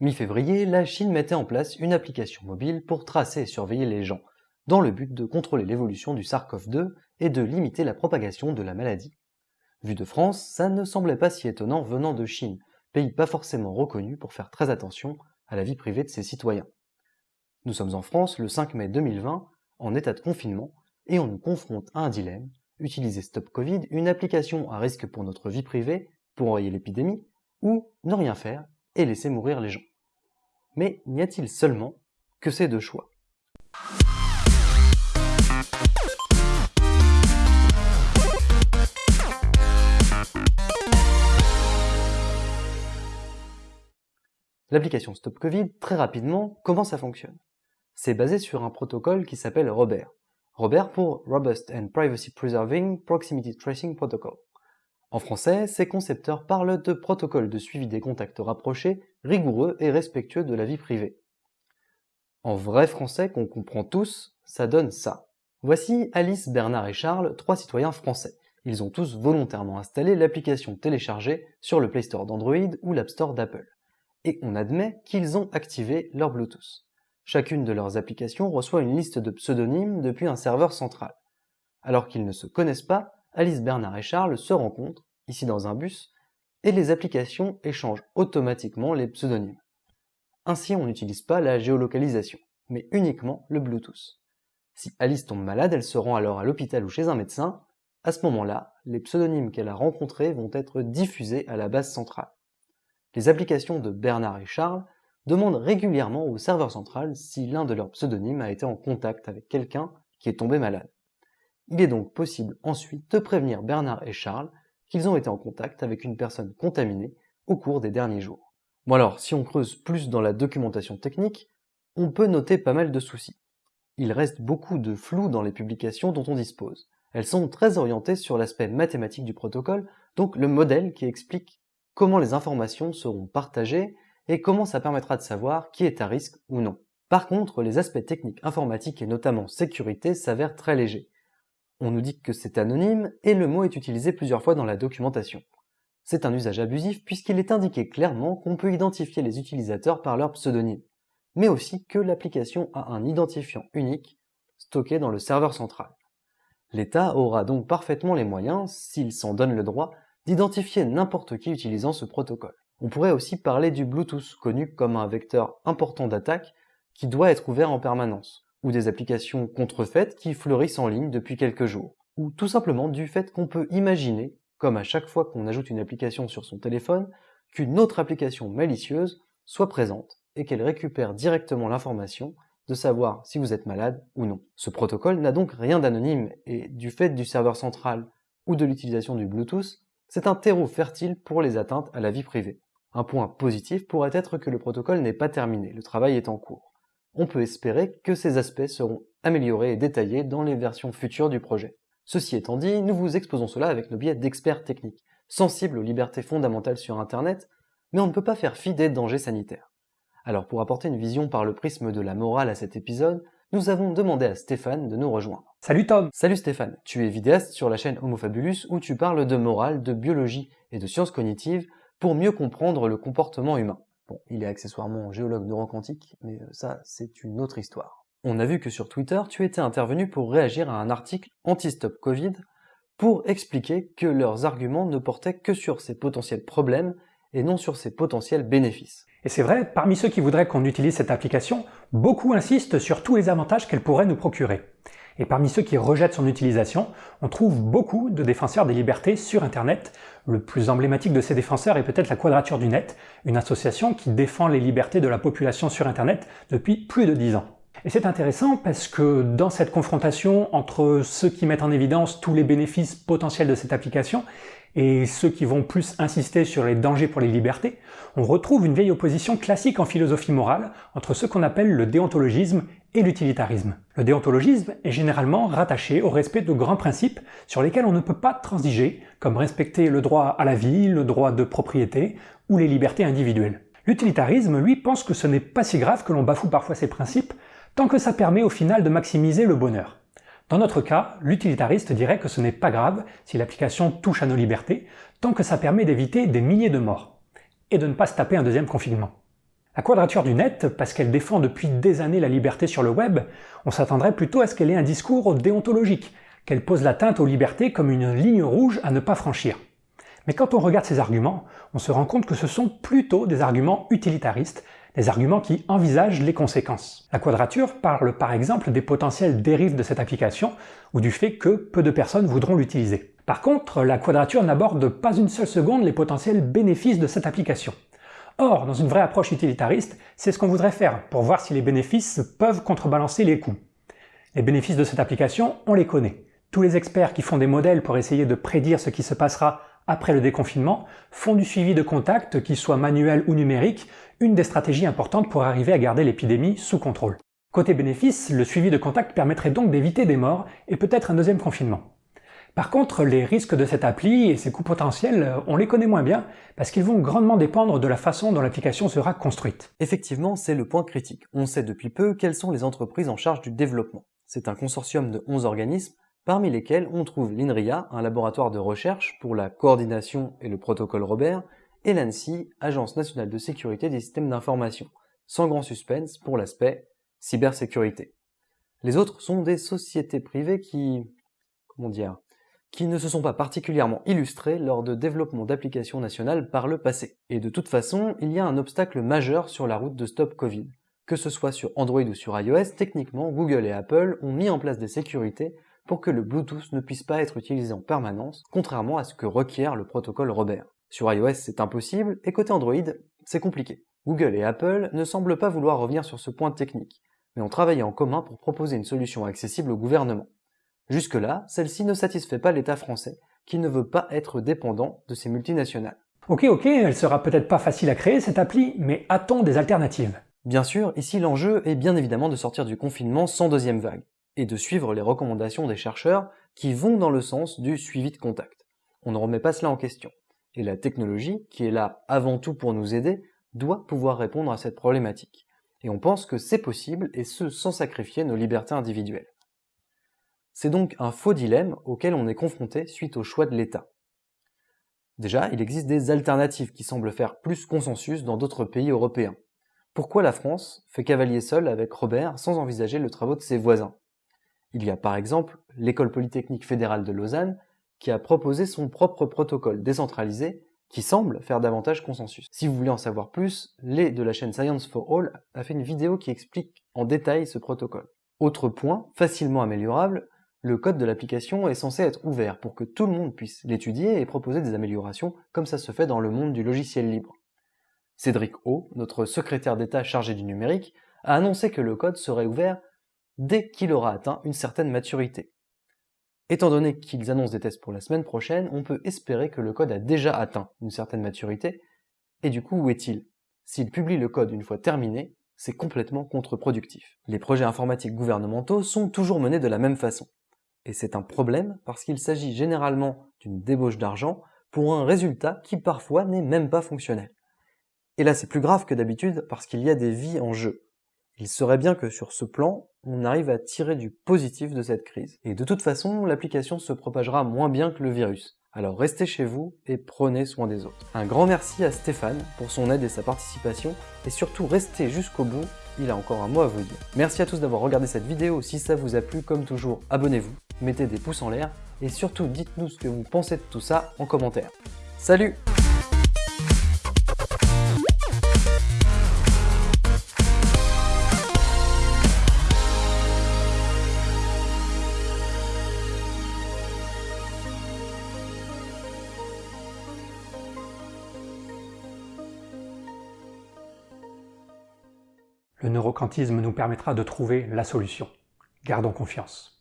Mi-février, la Chine mettait en place une application mobile pour tracer et surveiller les gens, dans le but de contrôler l'évolution du SARS-CoV-2 et de limiter la propagation de la maladie. Vu de France, ça ne semblait pas si étonnant venant de Chine, pays pas forcément reconnu pour faire très attention à la vie privée de ses citoyens. Nous sommes en France le 5 mai 2020, en état de confinement, et on nous confronte à un dilemme, utiliser Stop Covid, une application à risque pour notre vie privée, pour enrayer l'épidémie, ou ne rien faire et laisser mourir les gens. Mais n'y a-t-il seulement que ces deux choix? L'application Stop Covid, très rapidement, comment ça fonctionne? C'est basé sur un protocole qui s'appelle Robert. Robert pour Robust and Privacy Preserving Proximity Tracing Protocol. En français, ces concepteurs parlent de protocole de suivi des contacts rapprochés, rigoureux et respectueux de la vie privée. En vrai français qu'on comprend tous, ça donne ça. Voici Alice, Bernard et Charles, trois citoyens français. Ils ont tous volontairement installé l'application téléchargée sur le Play Store d'Android ou l'App Store d'Apple et on admet qu'ils ont activé leur Bluetooth. Chacune de leurs applications reçoit une liste de pseudonymes depuis un serveur central. Alors qu'ils ne se connaissent pas, Alice, Bernard et Charles se rencontrent, ici dans un bus, et les applications échangent automatiquement les pseudonymes. Ainsi, on n'utilise pas la géolocalisation, mais uniquement le Bluetooth. Si Alice tombe malade, elle se rend alors à l'hôpital ou chez un médecin. À ce moment-là, les pseudonymes qu'elle a rencontrés vont être diffusés à la base centrale les applications de Bernard et Charles demandent régulièrement au serveur central si l'un de leurs pseudonymes a été en contact avec quelqu'un qui est tombé malade. Il est donc possible ensuite de prévenir Bernard et Charles qu'ils ont été en contact avec une personne contaminée au cours des derniers jours. Bon alors, si on creuse plus dans la documentation technique, on peut noter pas mal de soucis. Il reste beaucoup de flou dans les publications dont on dispose. Elles sont très orientées sur l'aspect mathématique du protocole, donc le modèle qui explique comment les informations seront partagées et comment ça permettra de savoir qui est à risque ou non. Par contre, les aspects techniques informatiques et notamment sécurité s'avèrent très légers. On nous dit que c'est anonyme et le mot est utilisé plusieurs fois dans la documentation. C'est un usage abusif puisqu'il est indiqué clairement qu'on peut identifier les utilisateurs par leur pseudonyme, mais aussi que l'application a un identifiant unique stocké dans le serveur central. L'État aura donc parfaitement les moyens, s'il s'en donne le droit, d'identifier n'importe qui utilisant ce protocole. On pourrait aussi parler du Bluetooth, connu comme un vecteur important d'attaque qui doit être ouvert en permanence, ou des applications contrefaites qui fleurissent en ligne depuis quelques jours, ou tout simplement du fait qu'on peut imaginer, comme à chaque fois qu'on ajoute une application sur son téléphone, qu'une autre application malicieuse soit présente et qu'elle récupère directement l'information de savoir si vous êtes malade ou non. Ce protocole n'a donc rien d'anonyme et du fait du serveur central ou de l'utilisation du Bluetooth, c'est un terreau fertile pour les atteintes à la vie privée. Un point positif pourrait être que le protocole n'est pas terminé, le travail est en cours. On peut espérer que ces aspects seront améliorés et détaillés dans les versions futures du projet. Ceci étant dit, nous vous exposons cela avec nos biais d'experts techniques, sensibles aux libertés fondamentales sur Internet, mais on ne peut pas faire fi des dangers sanitaires. Alors pour apporter une vision par le prisme de la morale à cet épisode, nous avons demandé à Stéphane de nous rejoindre. Salut Tom Salut Stéphane, tu es vidéaste sur la chaîne Homofabulus où tu parles de morale, de biologie et de sciences cognitives pour mieux comprendre le comportement humain. Bon, il est accessoirement géologue neuroquantique, mais euh, ça c'est une autre histoire. On a vu que sur Twitter, tu étais intervenu pour réagir à un article anti-stop Covid pour expliquer que leurs arguments ne portaient que sur ces potentiels problèmes et non sur ses potentiels bénéfices. Et c'est vrai, parmi ceux qui voudraient qu'on utilise cette application, beaucoup insistent sur tous les avantages qu'elle pourrait nous procurer. Et parmi ceux qui rejettent son utilisation, on trouve beaucoup de défenseurs des libertés sur Internet. Le plus emblématique de ces défenseurs est peut-être la Quadrature du Net, une association qui défend les libertés de la population sur Internet depuis plus de dix ans. Et c'est intéressant parce que dans cette confrontation entre ceux qui mettent en évidence tous les bénéfices potentiels de cette application et ceux qui vont plus insister sur les dangers pour les libertés, on retrouve une vieille opposition classique en philosophie morale entre ce qu'on appelle le déontologisme et l'utilitarisme. Le déontologisme est généralement rattaché au respect de grands principes sur lesquels on ne peut pas transiger, comme respecter le droit à la vie, le droit de propriété ou les libertés individuelles. L'utilitarisme, lui, pense que ce n'est pas si grave que l'on bafoue parfois ces principes, tant que ça permet au final de maximiser le bonheur. Dans notre cas, l'utilitariste dirait que ce n'est pas grave si l'application touche à nos libertés, tant que ça permet d'éviter des milliers de morts, et de ne pas se taper un deuxième confinement. La quadrature du net, parce qu'elle défend depuis des années la liberté sur le web, on s'attendrait plutôt à ce qu'elle ait un discours déontologique, qu'elle pose l'atteinte aux libertés comme une ligne rouge à ne pas franchir. Mais quand on regarde ces arguments, on se rend compte que ce sont plutôt des arguments utilitaristes, des arguments qui envisagent les conséquences. La quadrature parle par exemple des potentielles dérives de cette application ou du fait que peu de personnes voudront l'utiliser. Par contre, la quadrature n'aborde pas une seule seconde les potentiels bénéfices de cette application. Or, dans une vraie approche utilitariste, c'est ce qu'on voudrait faire pour voir si les bénéfices peuvent contrebalancer les coûts. Les bénéfices de cette application, on les connaît. Tous les experts qui font des modèles pour essayer de prédire ce qui se passera après le déconfinement font du suivi de contact, qu'il soit manuel ou numérique, une des stratégies importantes pour arriver à garder l'épidémie sous contrôle. Côté bénéfice, le suivi de contact permettrait donc d'éviter des morts et peut-être un deuxième confinement. Par contre, les risques de cette appli et ses coûts potentiels, on les connaît moins bien parce qu'ils vont grandement dépendre de la façon dont l'application sera construite. Effectivement, c'est le point critique. On sait depuis peu quelles sont les entreprises en charge du développement. C'est un consortium de 11 organismes, parmi lesquels on trouve l'INRIA, un laboratoire de recherche pour la coordination et le protocole Robert, et l'ANSI, Agence nationale de sécurité des systèmes d'information, sans grand suspense pour l'aspect cybersécurité. Les autres sont des sociétés privées qui, comment dire, qui ne se sont pas particulièrement illustrés lors de développement d'applications nationales par le passé. Et de toute façon, il y a un obstacle majeur sur la route de Stop Covid. Que ce soit sur Android ou sur iOS, techniquement, Google et Apple ont mis en place des sécurités pour que le Bluetooth ne puisse pas être utilisé en permanence, contrairement à ce que requiert le protocole Robert. Sur iOS, c'est impossible, et côté Android, c'est compliqué. Google et Apple ne semblent pas vouloir revenir sur ce point technique, mais ont travaillé en commun pour proposer une solution accessible au gouvernement. Jusque-là, celle-ci ne satisfait pas l'État français, qui ne veut pas être dépendant de ces multinationales. Ok, ok, elle sera peut-être pas facile à créer cette appli, mais a-t-on des alternatives? Bien sûr, ici l'enjeu est bien évidemment de sortir du confinement sans deuxième vague, et de suivre les recommandations des chercheurs qui vont dans le sens du suivi de contact. On ne remet pas cela en question. Et la technologie, qui est là avant tout pour nous aider, doit pouvoir répondre à cette problématique. Et on pense que c'est possible, et ce sans sacrifier nos libertés individuelles. C'est donc un faux dilemme auquel on est confronté suite au choix de l'État. Déjà, il existe des alternatives qui semblent faire plus consensus dans d'autres pays européens. Pourquoi la France fait cavalier seul avec Robert sans envisager le travaux de ses voisins? Il y a par exemple l'École polytechnique fédérale de Lausanne qui a proposé son propre protocole décentralisé qui semble faire davantage consensus. Si vous voulez en savoir plus, Lé de la chaîne Science for All a fait une vidéo qui explique en détail ce protocole. Autre point, facilement améliorable, le code de l'application est censé être ouvert pour que tout le monde puisse l'étudier et proposer des améliorations comme ça se fait dans le monde du logiciel libre. Cédric O, notre secrétaire d'État chargé du numérique, a annoncé que le code serait ouvert dès qu'il aura atteint une certaine maturité. Étant donné qu'ils annoncent des tests pour la semaine prochaine, on peut espérer que le code a déjà atteint une certaine maturité, et du coup où est-il? S'il publie le code une fois terminé, c'est complètement contre-productif. Les projets informatiques gouvernementaux sont toujours menés de la même façon. Et c'est un problème parce qu'il s'agit généralement d'une débauche d'argent pour un résultat qui parfois n'est même pas fonctionnel. Et là c'est plus grave que d'habitude parce qu'il y a des vies en jeu. Il serait bien que sur ce plan, on arrive à tirer du positif de cette crise. Et de toute façon, l'application se propagera moins bien que le virus. Alors restez chez vous et prenez soin des autres. Un grand merci à Stéphane pour son aide et sa participation, et surtout restez jusqu'au bout, il a encore un mot à vous dire. Merci à tous d'avoir regardé cette vidéo, si ça vous a plu, comme toujours, abonnez-vous mettez des pouces en l'air et surtout dites-nous ce que vous pensez de tout ça en commentaire. Salut Le neuroquantisme nous permettra de trouver la solution. Gardons confiance.